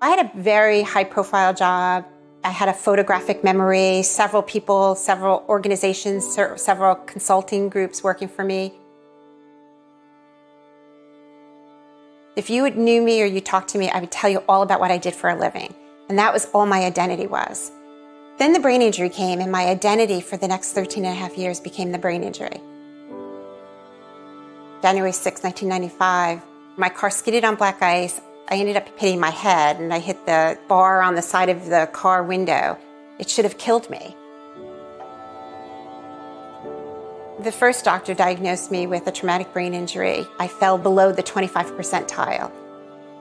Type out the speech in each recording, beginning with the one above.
I had a very high profile job. I had a photographic memory, several people, several organizations, several consulting groups working for me. If you knew me or you talked to me, I would tell you all about what I did for a living. And that was all my identity was. Then the brain injury came and my identity for the next 13 and a half years became the brain injury. January 6, 1995, my car skidded on black ice. I ended up hitting my head and I hit the bar on the side of the car window. It should have killed me. The first doctor diagnosed me with a traumatic brain injury. I fell below the 25 percentile.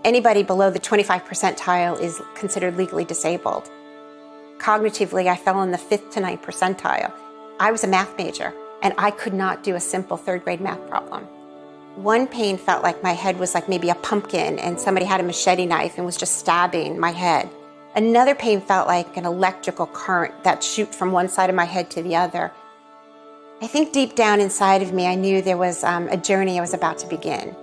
Anybody below the 25 percentile is considered legally disabled. Cognitively, I fell in the fifth to ninth percentile. I was a math major, and I could not do a simple third grade math problem. One pain felt like my head was like maybe a pumpkin and somebody had a machete knife and was just stabbing my head. Another pain felt like an electrical current that shoot from one side of my head to the other. I think deep down inside of me, I knew there was um, a journey I was about to begin.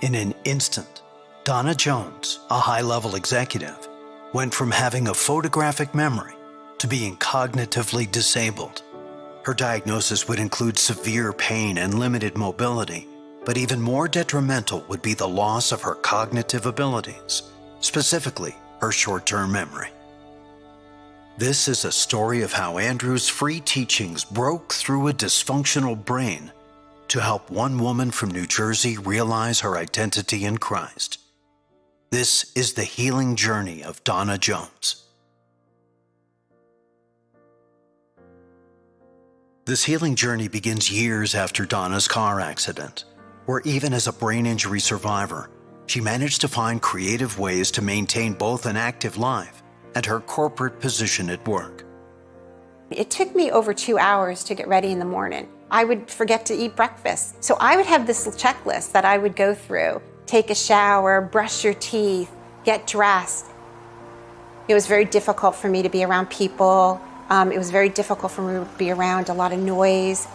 In an instant, Donna Jones, a high level executive, went from having a photographic memory to being cognitively disabled. Her diagnosis would include severe pain and limited mobility, but even more detrimental would be the loss of her cognitive abilities, specifically her short term memory. This is a story of how Andrew's free teachings broke through a dysfunctional brain to help one woman from New Jersey realize her identity in Christ. This is the healing journey of Donna Jones. This healing journey begins years after Donna's car accident, where even as a brain injury survivor, she managed to find creative ways to maintain both an active life and her corporate position at work. It took me over two hours to get ready in the morning. I would forget to eat breakfast. So I would have this checklist that I would go through. Take a shower, brush your teeth, get dressed. It was very difficult for me to be around people. Um, it was very difficult for me to be around a lot of noise.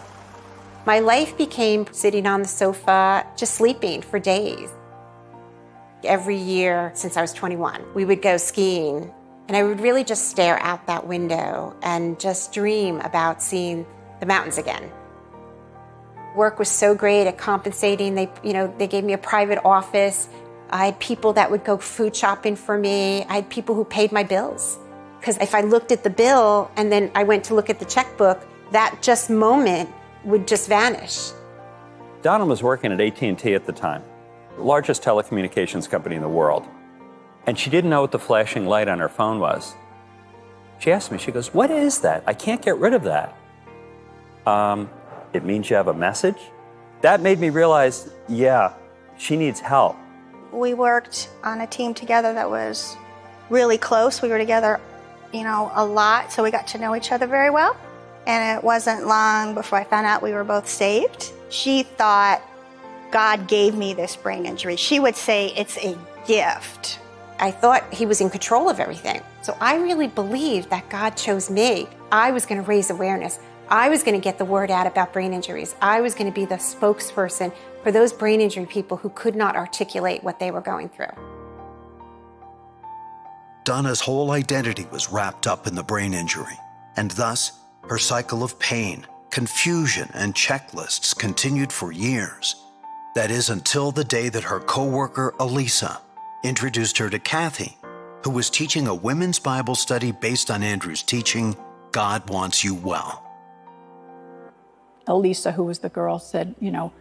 My life became sitting on the sofa, just sleeping for days. Every year since I was 21, we would go skiing and I would really just stare out that window and just dream about seeing the mountains again. Work was so great at compensating. They, you know, they gave me a private office. I had people that would go food shopping for me. I had people who paid my bills. Because if I looked at the bill and then I went to look at the checkbook, that just moment would just vanish. Donna was working at AT&T at the time, the largest telecommunications company in the world and she didn't know what the flashing light on her phone was. She asked me, she goes, What is that? I can't get rid of that. Um, it means you have a message? That made me realize, yeah, she needs help. We worked on a team together that was really close. We were together, you know, a lot, so we got to know each other very well. And it wasn't long before I found out we were both saved. She thought God gave me this brain injury. She would say it's a gift. I thought he was in control of everything. So I really believed that God chose me. I was going to raise awareness. I was going to get the word out about brain injuries. I was going to be the spokesperson for those brain injury people who could not articulate what they were going through. Donna's whole identity was wrapped up in the brain injury, and thus her cycle of pain, confusion, and checklists continued for years. That is until the day that her coworker Elisa introduced her to Kathy, who was teaching a women's Bible study based on Andrew's teaching, God Wants You Well. Elisa, who was the girl, said, You know,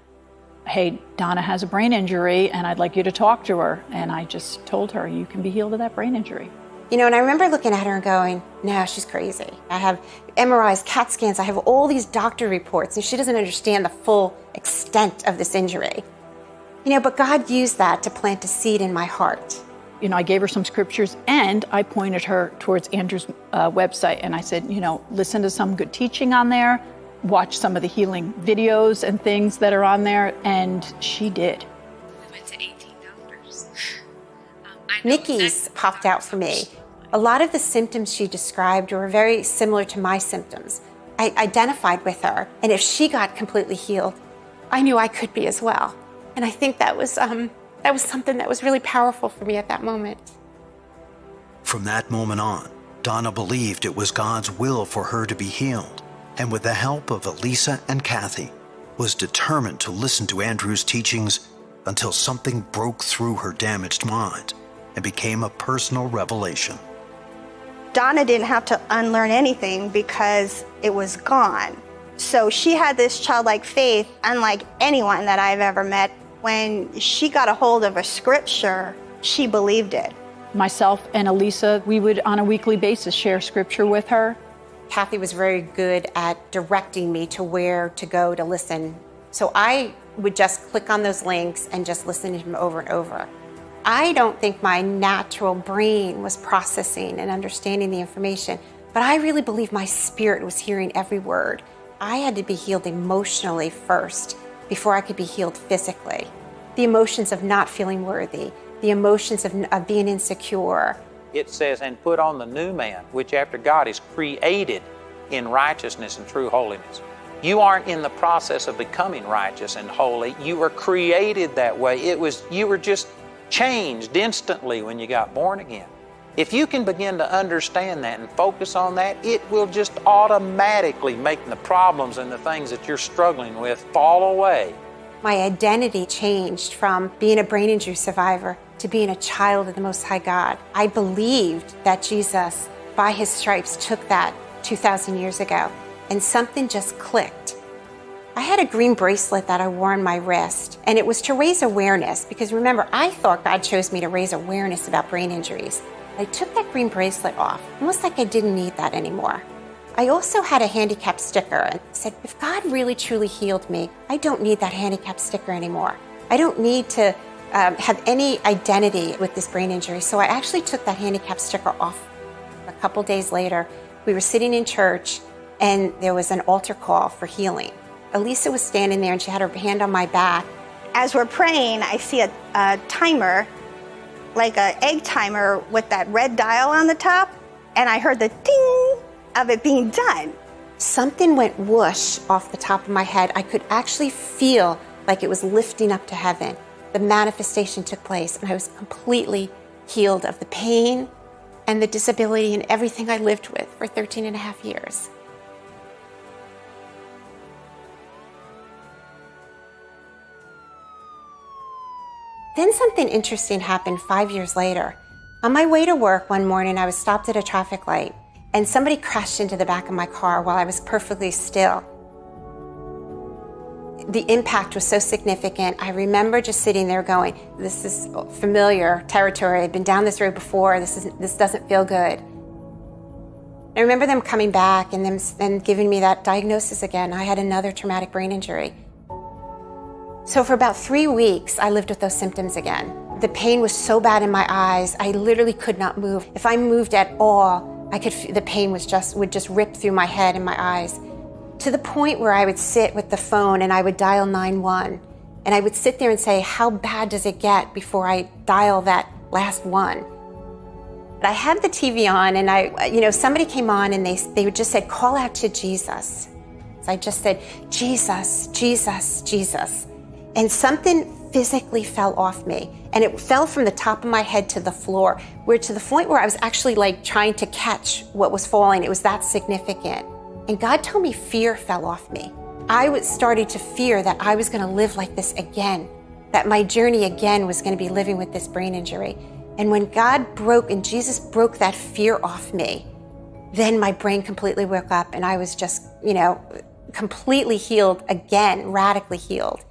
hey, Donna has a brain injury and I'd like you to talk to her. And I just told her, You can be healed of that brain injury. You know, and I remember looking at her and going, no, she's crazy. I have MRIs, CAT scans, I have all these doctor reports, and she doesn't understand the full extent of this injury. You know, but God used that to plant a seed in my heart. You know, I gave her some scriptures and I pointed her towards Andrew's uh, website and I said, you know, listen to some good teaching on there, watch some of the healing videos and things that are on there, and she did. We went to 18 doctors. Um, Nikki's popped out for me. A lot of the symptoms she described were very similar to my symptoms. I identified with her, and if she got completely healed, I knew I could be as well. And I think that was um, That was something that was really powerful for me at that moment. From that moment on, Donna believed it was God's will for her to be healed, and with the help of Elisa and Kathy, was determined to listen to Andrew's teachings until something broke through her damaged mind and became a personal revelation. Donna didn't have to unlearn anything because it was gone. So she had this childlike faith, unlike anyone that I've ever met. When she got a hold of a scripture, she believed it. Myself and Elisa, we would on a weekly basis share scripture with her. Kathy was very good at directing me to where to go to listen. So I would just click on those links and just listen to him over and over. I don't think my natural brain was processing and understanding the information, but I really believe my spirit was hearing every word. I had to be healed emotionally first before I could be healed physically. The emotions of not feeling worthy, the emotions of, of being insecure. It says, and put on the new man, which after God is created in righteousness and true holiness. You aren't in the process of becoming righteous and holy. You were created that way. It was you were just changed instantly when you got born again. If you can begin to understand that and focus on that, it will just automatically make the problems and the things that you're struggling with fall away. My identity changed from being a brain injury survivor to being a child of the Most High God. I believed that Jesus, by his stripes, took that 2,000 years ago, and something just clicked. I had a green bracelet that I wore on my wrist, and it was to raise awareness because remember, I thought God chose me to raise awareness about brain injuries. I took that green bracelet off, almost like I didn't need that anymore. I also had a handicap sticker and said, if God really truly healed me, I don't need that handicap sticker anymore. I don't need to um, have any identity with this brain injury. So I actually took that handicap sticker off. A couple days later, we were sitting in church and there was an altar call for healing. Elisa was standing there and she had her hand on my back. As we're praying, I see a, a timer, like an egg timer with that red dial on the top, and I heard the ding of it being done. Something went whoosh off the top of my head. I could actually feel like it was lifting up to heaven. The manifestation took place, and I was completely healed of the pain and the disability and everything I lived with for 13 and a half years. Then something interesting happened five years later. On my way to work one morning, I was stopped at a traffic light and somebody crashed into the back of my car while I was perfectly still. The impact was so significant. I remember just sitting there going, this is familiar territory. I've been down this road before. This, is, this doesn't feel good. I remember them coming back and them and giving me that diagnosis again. I had another traumatic brain injury. So for about three weeks, I lived with those symptoms again. The pain was so bad in my eyes, I literally could not move. If I moved at all, I could, the pain was just, would just rip through my head and my eyes. To the point where I would sit with the phone and I would dial 911. And I would sit there and say, how bad does it get before I dial that last one? But I had the TV on and I, you know, somebody came on and they, they would just said, call out to Jesus. So I just said, Jesus, Jesus, Jesus and something physically fell off me and it fell from the top of my head to the floor where to the point where i was actually like trying to catch what was falling. It was that significant. And god told me fear fell off me. I was started to fear that i was going to live like this again that my journey again was going to be living with this brain injury. And when god broke and jesus broke that fear off me then my brain completely woke up and i was just you know completely healed again radically healed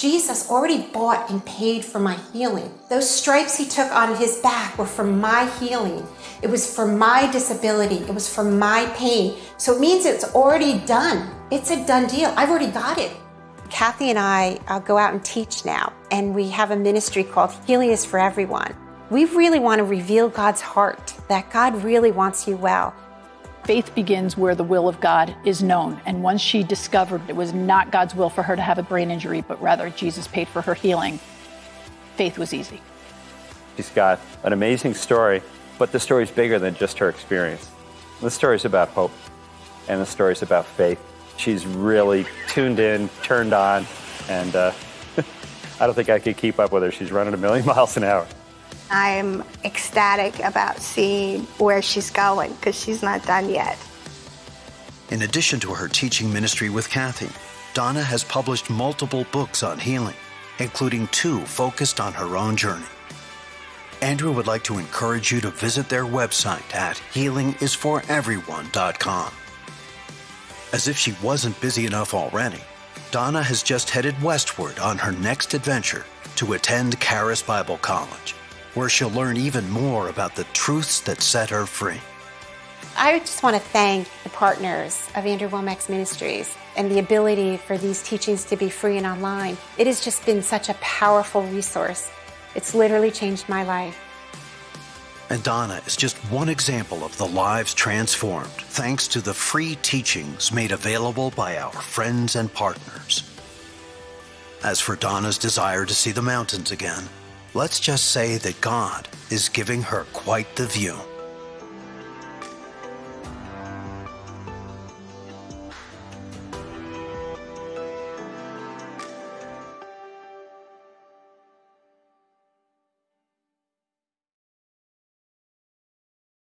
Jesus already bought and paid for my healing. Those stripes he took on his back were for my healing. It was for my disability. It was for my pain. So it means it's already done. It's a done deal. I've already got it. Kathy and I uh, go out and teach now, and we have a ministry called Healing is for Everyone. We really want to reveal God's heart, that God really wants you well. Faith begins where the will of God is known. And once she discovered it was not God's will for her to have a brain injury, but rather Jesus paid for her healing, faith was easy. She's got an amazing story, but the story's bigger than just her experience. The story's about hope, and the story's about faith. She's really tuned in, turned on, and uh, I don't think I could keep up with her. She's running a million miles an hour. I'm ecstatic about seeing where she's going because she's not done yet. In addition to her teaching ministry with Kathy, Donna has published multiple books on healing, including two focused on her own journey. Andrew would like to encourage you to visit their website at healingisforeveryone.com. As if she wasn't busy enough already, Donna has just headed westward on her next adventure to attend Charis Bible College, where she'll learn even more about the truths that set her free. I just want to thank the partners of Andrew Wommack's Ministries and the ability for these teachings to be free and online. It has just been such a powerful resource. It's literally changed my life. And Donna is just one example of the lives transformed thanks to the free teachings made available by our friends and partners. As for Donna's desire to see the mountains again, let's just say that God is giving her quite the view.